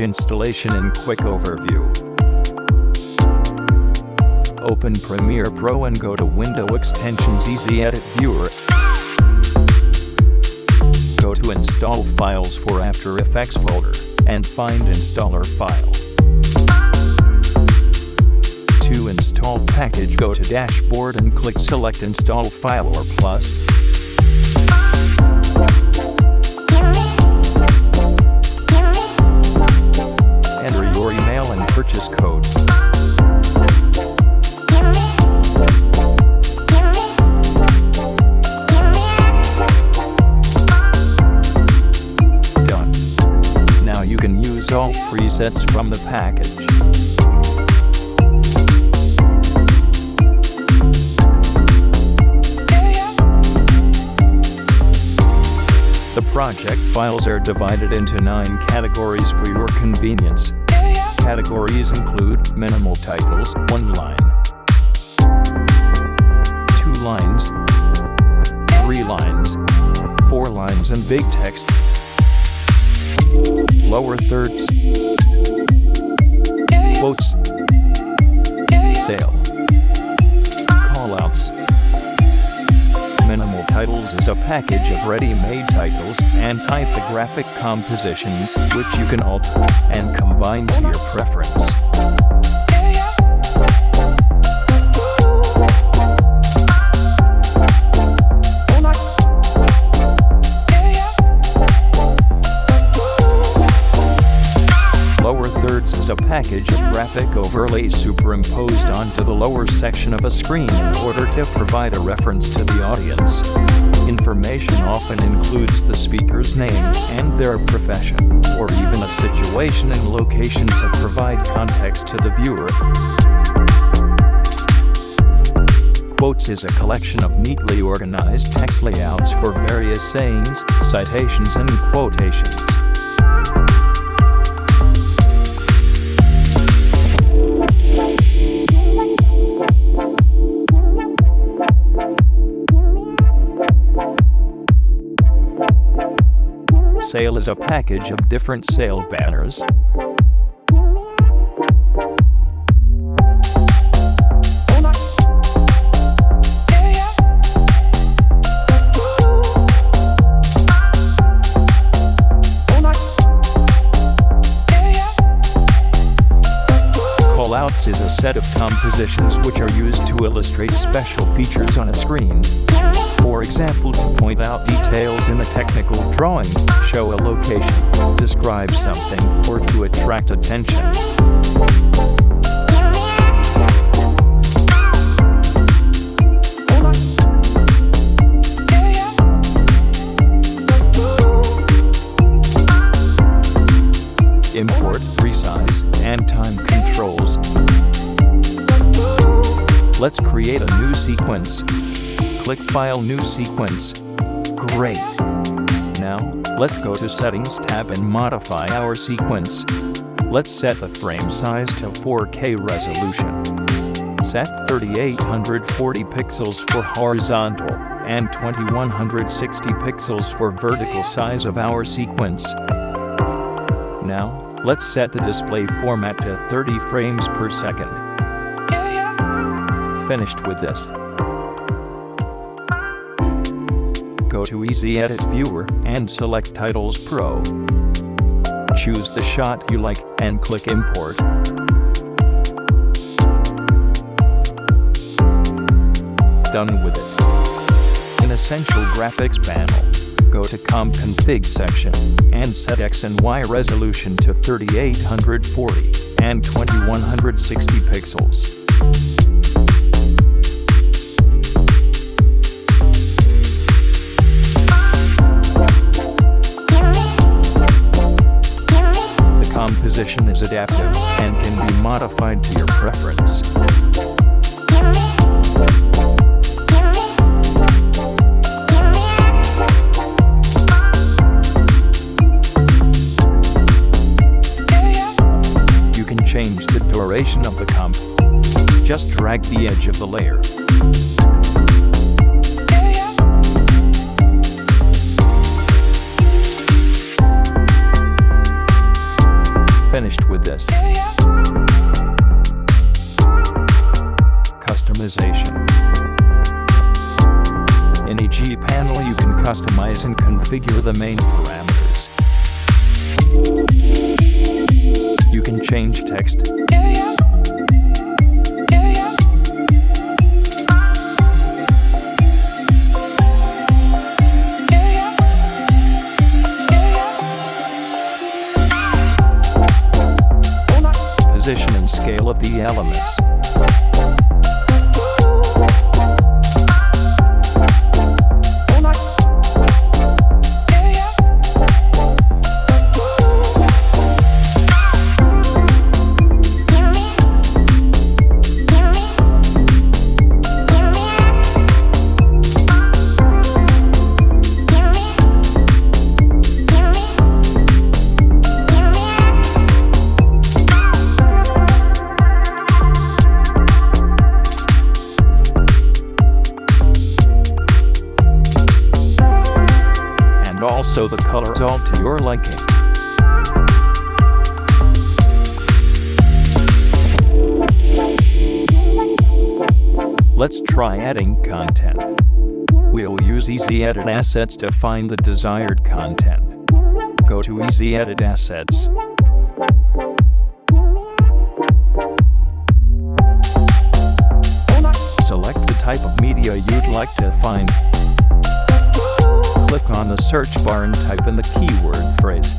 installation and quick overview. Open Premiere Pro and go to Window Extensions Easy Edit Viewer. Go to Install Files for After Effects folder, and find Installer file. To install package go to Dashboard and click Select Install File or Plus. Purchase code. Done. Now you can use all presets from the package. The project files are divided into nine categories for your convenience. Categories include minimal titles, one line, two lines, three lines, four lines and big text, lower thirds, quotes, sale, is a package of ready-made titles and typographic compositions which you can alter and combine to your preference. Lower thirds is a package of graphic overlays superimposed onto the lower section of a screen in order to provide a reference to the audience. Information often includes the speaker's name and their profession, or even a situation and location to provide context to the viewer. Quotes is a collection of neatly organized text layouts for various sayings, citations and quotations. Sale is a package of different sale banners. Callouts is a set of compositions which are used to illustrate special features on a screen. For example to point out details in a technical drawing, show a location, describe something, or to attract attention. Import, resize, and time controls. Let's create a new sequence. Click File New Sequence. Great. Now, let's go to Settings tab and modify our sequence. Let's set the frame size to 4K resolution. Set 3840 pixels for horizontal and 2160 pixels for vertical size of our sequence. Now, let's set the display format to 30 frames per second. Finished with this. Go to Easy Edit Viewer and select Titles Pro. Choose the shot you like and click Import. Done with it. In Essential Graphics panel, go to Comp Config section and set X and Y resolution to 3840 and 2160 pixels. The composition is adaptive and can be modified to your preference. Just drag the edge of the layer. Finished with this. Customization. In EG panel you can customize and configure the main parameters. Elements. Let's try adding content. We'll use Easy Edit Assets to find the desired content. Go to Easy Edit Assets. Select the type of media you'd like to find. Click on the search bar and type in the keyword phrase.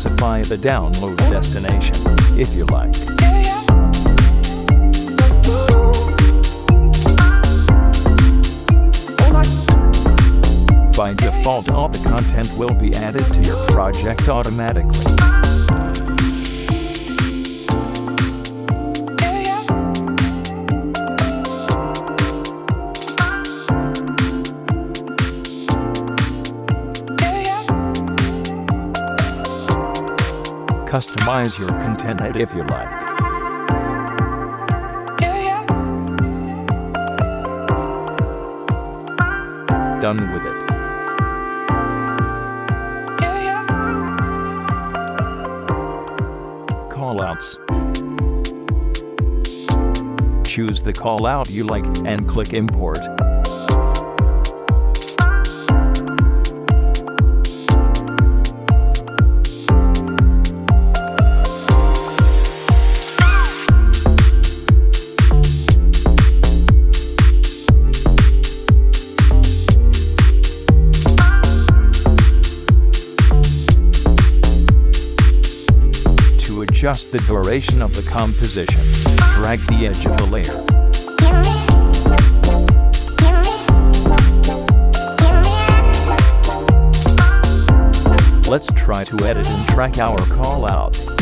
Specify the download destination, if you like. By default all the content will be added to your project automatically. Customize your content if you like. Done with it. Callouts. Choose the callout you like and click import. Adjust the duration of the composition, drag the edge of the layer. Let's try to edit and track our call out.